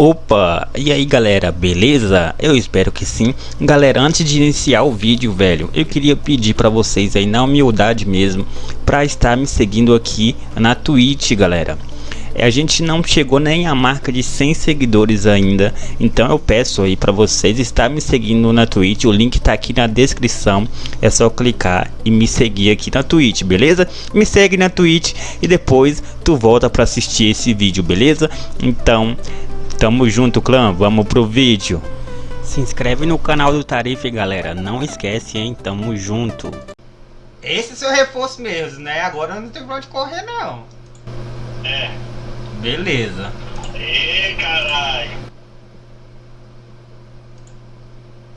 Opa, e aí galera, beleza? Eu espero que sim. Galera, antes de iniciar o vídeo, velho, eu queria pedir pra vocês aí, na humildade mesmo, pra estar me seguindo aqui na Twitch, galera. É, a gente não chegou nem a marca de 100 seguidores ainda, então eu peço aí para vocês estar me seguindo na Twitch, o link tá aqui na descrição, é só clicar e me seguir aqui na Twitch, beleza? Me segue na Twitch e depois tu volta para assistir esse vídeo, beleza? Então, Tamo junto, clã. Vamos pro vídeo. Se inscreve no canal do Tarife, galera. Não esquece, hein? Tamo junto. Esse é seu reforço mesmo, né? Agora não tem pra onde correr, não. É. Beleza. Ê, caralho.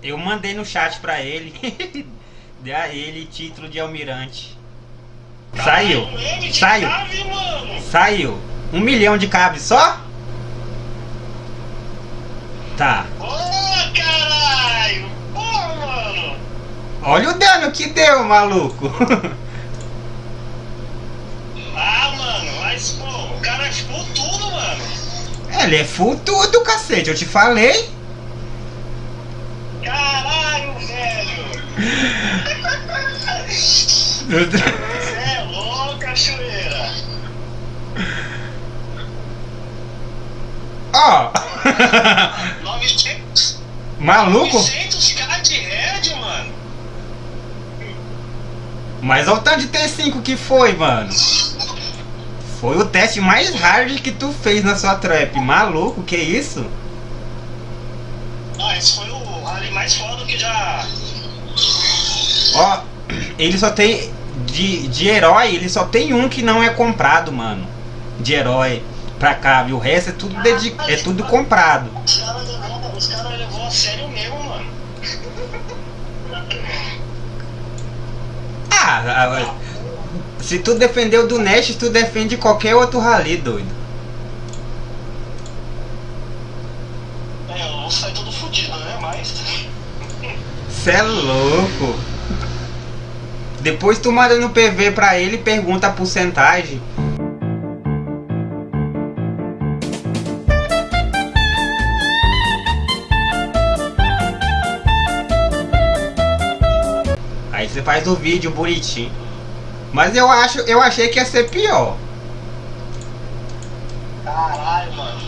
Eu mandei no chat pra ele. Dê a ele título de almirante. Saiu. Caralho, Saiu. Mano. Saiu. Um milhão de cabos só? Tá. Ô, caralho. Pô, mano. Olha o dano que deu, maluco. Ah, mano, mas, pô, o cara é full tudo, mano. Ele é full tudo, cacete. Eu te falei. Caralho, velho. Você é louco, cachoeira. Ó. 900, Maluco. 900k de red, mano. Mas olha o tanto de T5 que foi, mano. Foi o teste mais hard que tu fez na sua trap. Maluco, que isso? Ah, esse foi o rally mais foda que já... Ó, ele só tem. De, de herói, ele só tem um que não é comprado, mano. De herói pra cá, viu? O resto é tudo, dedi é tudo comprado. Os caras levou, os caras levou a sério mesmo, mano. Ah, se tu defendeu do Nash, tu defende qualquer outro rally, doido. É, eu vou sair todo fudido, né? Mas... Cê é louco. Depois tu manda no PV pra ele e pergunta a porcentagem. Você faz o vídeo bonitinho. Mas eu acho, eu achei que ia ser pior. Caralho, mano.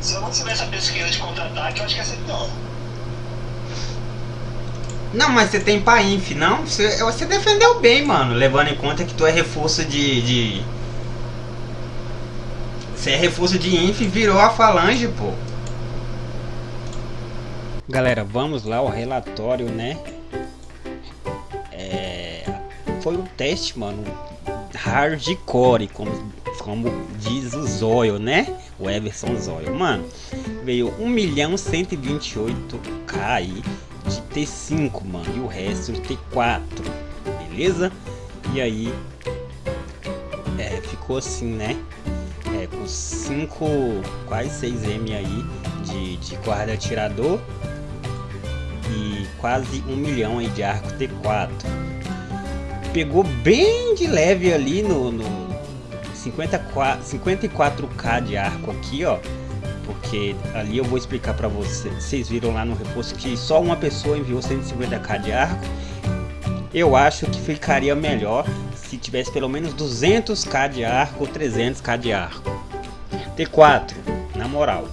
Se eu não tivesse a pesquisa de contra-ataque, eu acho que ia ser pior. Não, mas você tem pra inf, não? Você, você defendeu bem, mano. Levando em conta que tu é reforço de. de... Você é reforço de inf e virou a falange, pô. Galera, vamos lá ao relatório, né? Foi um teste, mano, hardcore, como, como diz o Zóio, né? O Everson Zóio. Mano, veio 1 milhão 128k aí de T5, mano, e o resto de T4, beleza? E aí, é, ficou assim, né? É, com 5, quase 6M aí de, de guarda atirador e quase um milhão aí de arco T4. Pegou bem de leve ali no, no 54, 54k de arco aqui, ó. Porque ali eu vou explicar para vocês. Vocês viram lá no reforço que só uma pessoa enviou 150k de arco. Eu acho que ficaria melhor se tivesse pelo menos 200k de arco ou 300k de arco. T4, na moral.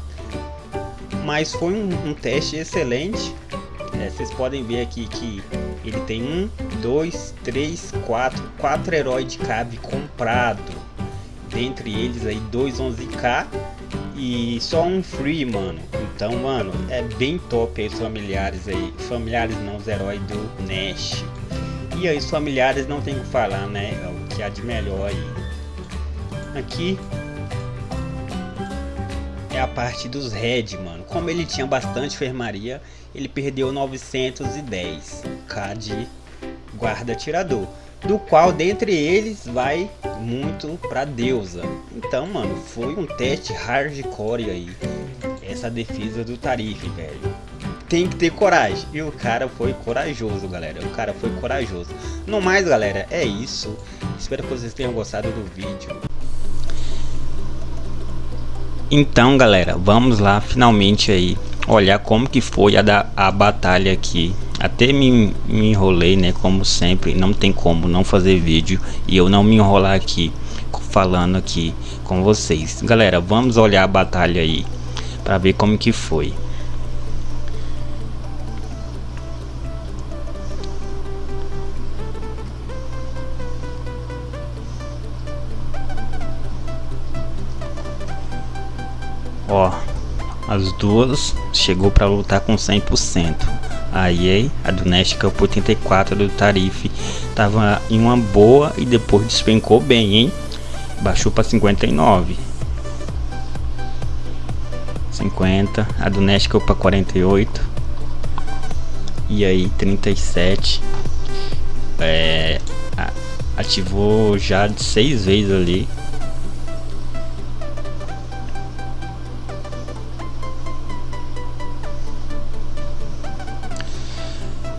Mas foi um, um teste excelente. É, vocês podem ver aqui que ele tem um, dois, três, quatro, quatro heróis de cave comprado. Dentre eles aí dois 11k e só um free, mano. Então, mano, é bem top aí os familiares aí. Familiares não, os heróis do Nash. E aí os familiares não tem o que falar, né? É o que há de melhor aí. Aqui é a parte dos Red, mano. Como ele tinha bastante enfermaria, ele perdeu 910k de guarda atirador. Do qual, dentre eles, vai muito pra deusa. Então, mano, foi um teste hardcore aí. Essa defesa do Tarife, velho. Tem que ter coragem. E o cara foi corajoso, galera. O cara foi corajoso. No mais, galera, é isso. Espero que vocês tenham gostado do vídeo. Então galera, vamos lá finalmente aí olhar como que foi a, da, a batalha aqui até me, me enrolei né como sempre. Não tem como não fazer vídeo e eu não me enrolar aqui falando aqui com vocês. Galera vamos olhar a batalha aí para ver como que foi. Ó, as duas chegou para lutar com 100%. A EA, a do Cup 84 do Tarife, tava em uma boa e depois despencou bem, hein? Baixou para 59. 50, a do Cup para 48. E aí 37. É, ativou já de seis vezes ali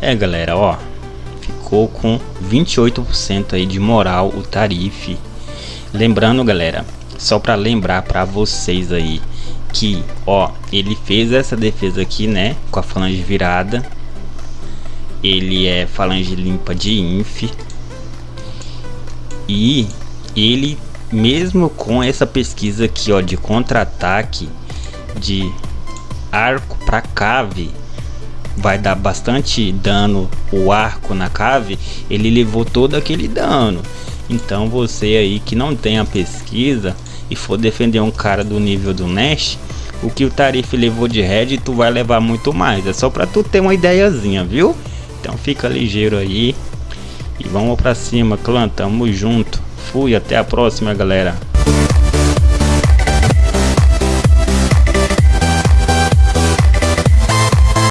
É galera, ó, ficou com 28% aí de moral o tarife. Lembrando galera, só para lembrar para vocês aí que, ó, ele fez essa defesa aqui, né, com a falange virada. Ele é falange limpa de inf. E ele mesmo com essa pesquisa aqui, ó, de contra-ataque de arco para cave, vai dar bastante dano o arco na cave, ele levou todo aquele dano. Então você aí que não tem a pesquisa e for defender um cara do nível do Nash, o que o Tarife levou de red tu vai levar muito mais. É só para tu ter uma ideiazinha, viu? Então fica ligeiro aí. E vamos para cima, clã, tamo junto. Fui, até a próxima, galera.